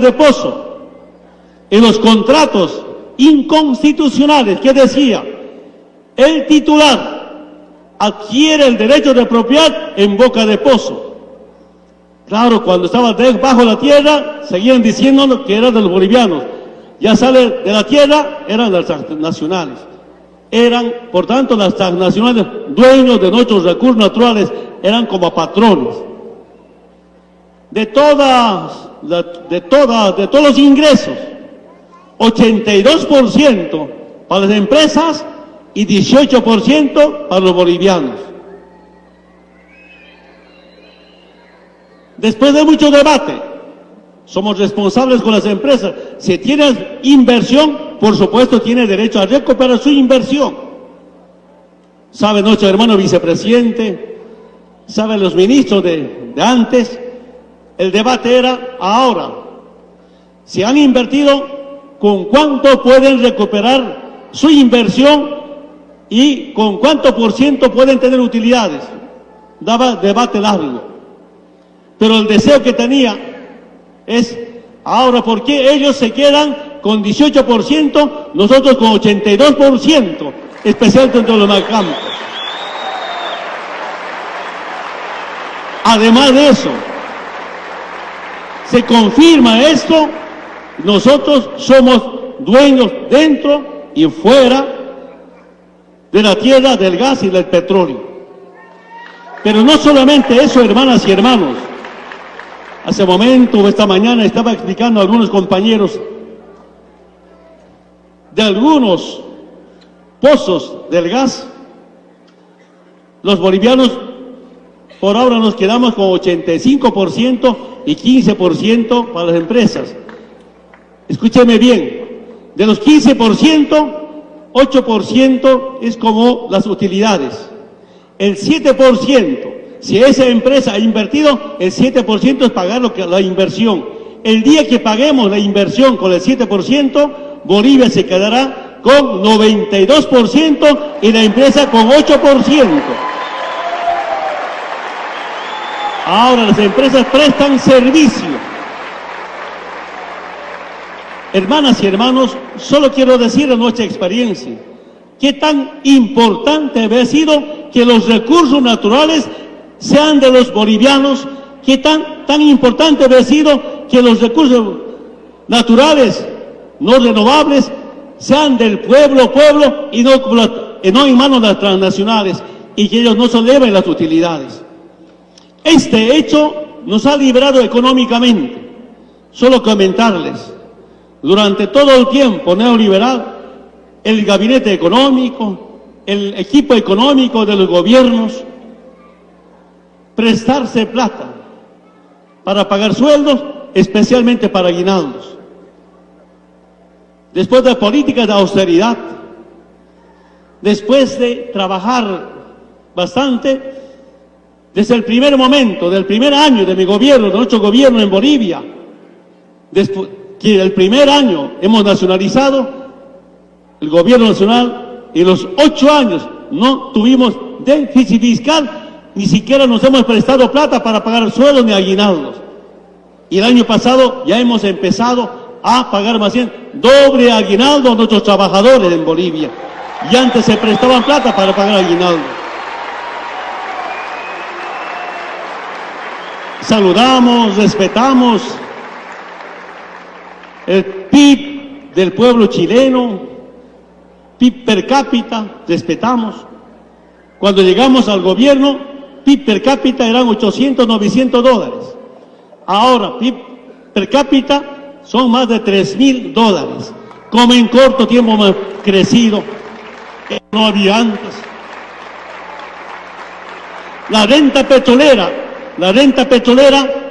de pozo, en los contratos inconstitucionales que decía, el titular adquiere el derecho de propiedad en boca de pozo. Claro, cuando estaba bajo la tierra, seguían diciendo que era de los bolivianos. Ya sale de la tierra, eran las transnacionales. Eran, por tanto, las transnacionales dueños de nuestros recursos naturales, eran como patrones. De todas de, todas, de todos los ingresos, 82% para las empresas y 18% para los bolivianos. Después de mucho debate, somos responsables con las empresas. Si tienes inversión, por supuesto tiene derecho a recuperar su inversión. Sabe nuestro hermano vicepresidente, saben los ministros de, de antes, el debate era ahora, si han invertido, ¿con cuánto pueden recuperar su inversión y con cuánto por ciento pueden tener utilidades? Daba debate largo. Pero el deseo que tenía es, ahora, ¿por qué ellos se quedan con 18%, nosotros con 82%, especialmente entre los campos? Además de eso, se confirma esto, nosotros somos dueños dentro y fuera de la tierra, del gas y del petróleo. Pero no solamente eso, hermanas y hermanos. Hace momento, esta mañana, estaba explicando a algunos compañeros de algunos pozos del gas. Los bolivianos por ahora nos quedamos con 85% y 15% para las empresas. Escúcheme bien, de los 15%, 8% es como las utilidades. El 7%, si esa empresa ha invertido, el 7% es pagar lo que, la inversión. El día que paguemos la inversión con el 7%, Bolivia se quedará con 92% y la empresa con 8%. Ahora las empresas prestan servicio. Hermanas y hermanos, solo quiero decir de nuestra experiencia, qué tan importante ha sido que los recursos naturales sean de los bolivianos, qué tan, tan importante ha sido que los recursos naturales no renovables sean del pueblo, pueblo y no, no en manos de las transnacionales y que ellos no se lleven las utilidades. Este hecho nos ha librado económicamente. Solo comentarles, durante todo el tiempo neoliberal, el gabinete económico, el equipo económico de los gobiernos, prestarse plata para pagar sueldos, especialmente para aguinaldos. Después de políticas de austeridad, después de trabajar bastante, desde el primer momento, del primer año de mi gobierno, de nuestro gobierno en Bolivia, después, que el primer año hemos nacionalizado el gobierno nacional y los ocho años no tuvimos déficit fiscal, ni siquiera nos hemos prestado plata para pagar sueldos ni aguinaldos. Y el año pasado ya hemos empezado a pagar más bien doble aguinaldo a nuestros trabajadores en Bolivia. Y antes se prestaban plata para pagar aguinaldo. Saludamos, respetamos el PIB del pueblo chileno, PIB per cápita, respetamos. Cuando llegamos al gobierno, PIB per cápita eran 800, 900 dólares. Ahora, PIB per cápita son más de 3 mil dólares. Como en corto tiempo hemos crecido, no había antes. La renta petrolera la renta petrolera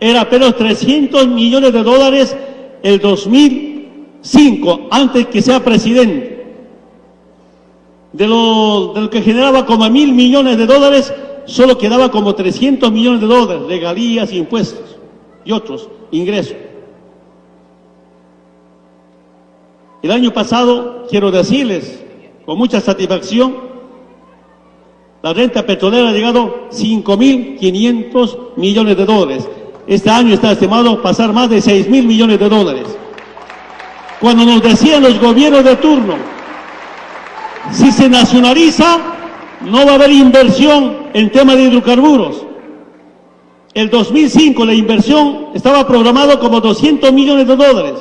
era apenas 300 millones de dólares el 2005, antes que sea presidente. De lo, de lo que generaba como mil millones de dólares, solo quedaba como 300 millones de dólares, regalías, impuestos y otros ingresos. El año pasado, quiero decirles con mucha satisfacción, la renta petrolera ha llegado a 5.500 millones de dólares. Este año está estimado pasar más de 6 mil millones de dólares. Cuando nos decían los gobiernos de turno, si se nacionaliza, no va a haber inversión en tema de hidrocarburos. El 2005 la inversión estaba programado como 200 millones de dólares.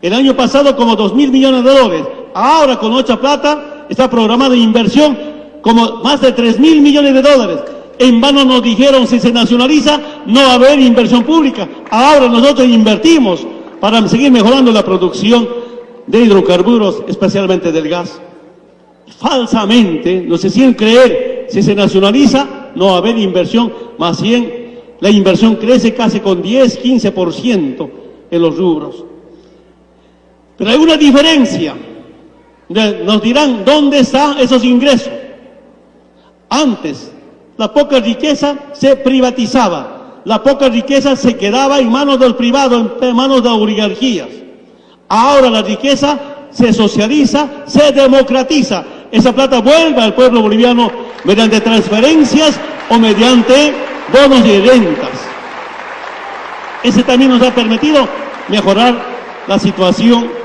El año pasado como 2 mil millones de dólares. Ahora con Ocha Plata está programada inversión como más de 3 mil millones de dólares. En vano nos dijeron si se nacionaliza no va a haber inversión pública. Ahora nosotros invertimos para seguir mejorando la producción de hidrocarburos, especialmente del gas. Falsamente nos hicieron creer si se nacionaliza no va a haber inversión, más bien la inversión crece casi con 10, 15% en los rubros. Pero hay una diferencia. Nos dirán, ¿dónde están esos ingresos? Antes, la poca riqueza se privatizaba. La poca riqueza se quedaba en manos del privado, en manos de oligarquías. Ahora la riqueza se socializa, se democratiza. Esa plata vuelve al pueblo boliviano mediante transferencias o mediante bonos y rentas. Ese también nos ha permitido mejorar la situación